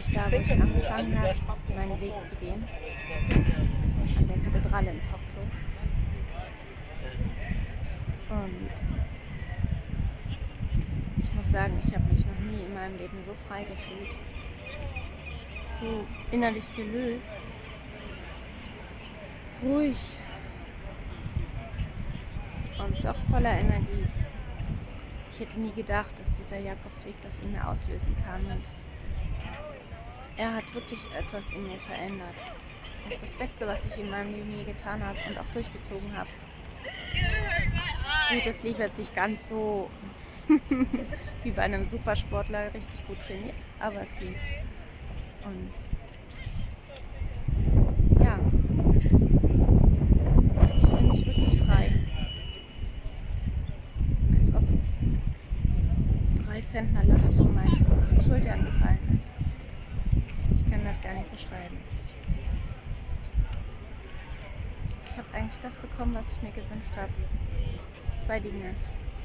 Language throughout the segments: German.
ziemlich da, wo ich angefangen habe, meinen Weg zu gehen. An der Kathedrale in Porto. Und ich muss sagen, ich habe mich noch nie in meinem Leben so frei gefühlt. So innerlich gelöst. Ruhig. Und doch voller Energie. Ich hätte nie gedacht, dass dieser Jakobsweg das in mir auslösen kann. Und er hat wirklich etwas in mir verändert. Er ist das Beste, was ich in meinem Leben je getan habe und auch durchgezogen habe. Gut, das lief jetzt nicht ganz so wie bei einem Supersportler richtig gut trainiert, aber es lief. Und ja, ich fühle mich wirklich frei. Als ob drei Zentner Last von meinen Schultern gefallen ist. Das gar nicht beschreiben. Ich habe eigentlich das bekommen, was ich mir gewünscht habe. Zwei Dinge,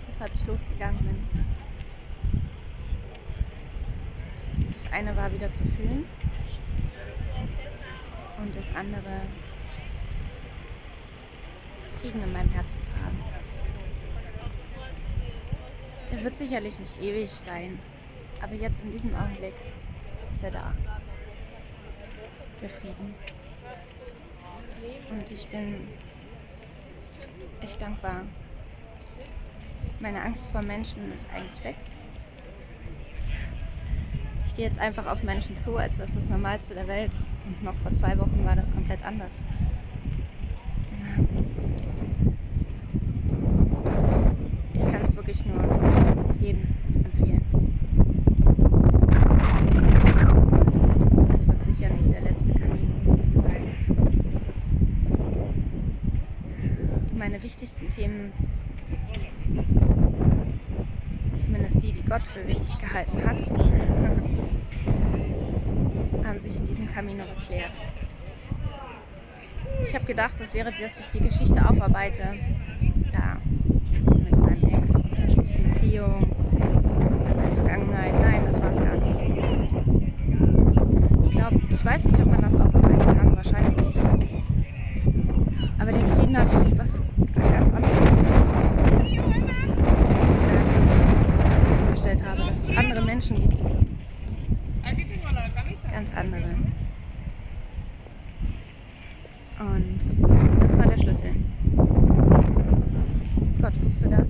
weshalb ich losgegangen bin. Das eine war wieder zu fühlen und das andere Frieden in meinem Herzen zu haben. Der wird sicherlich nicht ewig sein, aber jetzt in diesem Augenblick ist er da. Der Frieden. Und ich bin echt dankbar. Meine Angst vor Menschen ist eigentlich weg. Ich gehe jetzt einfach auf Menschen zu, als wäre es das Normalste der Welt. Und noch vor zwei Wochen war das komplett anders. Ich kann es wirklich nur jedem empfehlen. Und es wird sicher nicht der letzte Kamin gewesen sein. Meine wichtigsten Themen, zumindest die, die Gott für wichtig gehalten hat, haben sich in diesem Camino geklärt. Ich habe gedacht, das wäre, dass ich die Geschichte aufarbeite. Da, mit meinem Ex, mit der schlechten Beziehung, mit meiner Vergangenheit. Nein, das war es gar nicht. Ich glaube, ich weiß nicht, ob man das aufarbeiten kann, wahrscheinlich nicht. Aber den Frieden habe ich durch was ganz anderes gekriegt. Dadurch, dass ich festgestellt habe, dass es andere Menschen gibt. Ganz andere. Und das war der Schlüssel. Gott wusste das.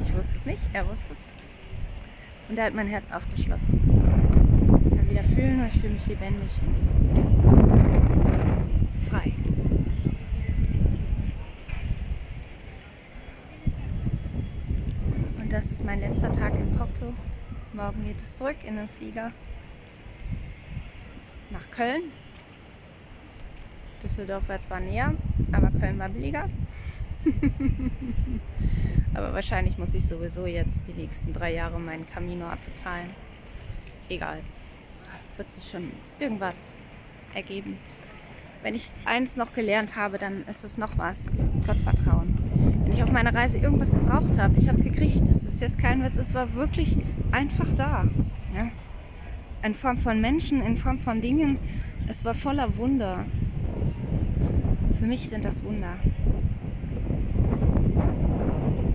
Ich wusste es nicht, er wusste es. Und er hat mein Herz aufgeschlossen. Ich kann wieder fühlen und ich fühle mich lebendig und frei. Das ist mein letzter Tag in Porto. Morgen geht es zurück in den Flieger nach Köln. Düsseldorf war zwar näher, aber Köln war billiger. aber wahrscheinlich muss ich sowieso jetzt die nächsten drei Jahre meinen Camino abbezahlen. Egal. Wird sich schon irgendwas ergeben. Wenn ich eins noch gelernt habe, dann ist es noch was. Gottvertrauen. Wenn ich auf meiner Reise irgendwas gebraucht habe, ich habe es gekriegt. Das ist jetzt kein Witz, es war wirklich einfach da. Ja? In Form von Menschen, in Form von Dingen. Es war voller Wunder. Für mich sind das Wunder.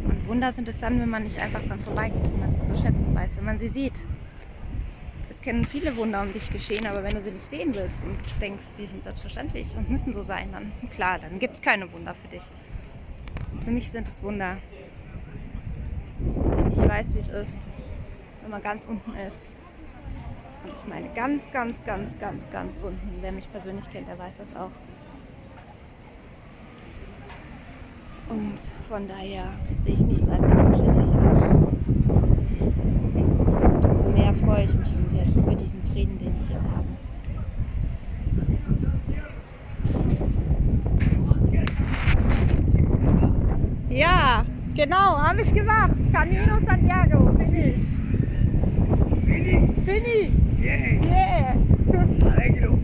Und Wunder sind es dann, wenn man nicht einfach dran vorbeigeht, wenn man sie zu schätzen weiß, wenn man sie sieht. Es kennen viele Wunder um dich geschehen, aber wenn du sie nicht sehen willst und denkst, die sind selbstverständlich und müssen so sein, dann klar, dann gibt es keine Wunder für dich. Für mich sind es Wunder. Ich weiß, wie es ist, wenn man ganz unten ist. Und ich meine ganz, ganz, ganz, ganz, ganz unten. Wer mich persönlich kennt, der weiß das auch. Und von daher sehe ich nichts als selbstverständlich an. Und umso mehr freue ich mich über diesen Frieden, den ich jetzt habe. Ja, genau, habe ich gemacht. Camino Santiago, finish. Fini, Fini. bien, Yeah. alegro,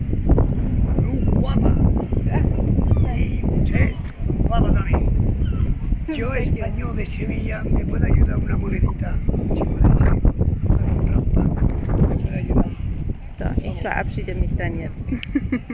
guapa. Y usted, guapa también. Yo, español de Sevilla, me puede ayudar una monedita, si puede ser, para un pan. Me puede ayudar. So, ich verabschiede mich dann jetzt.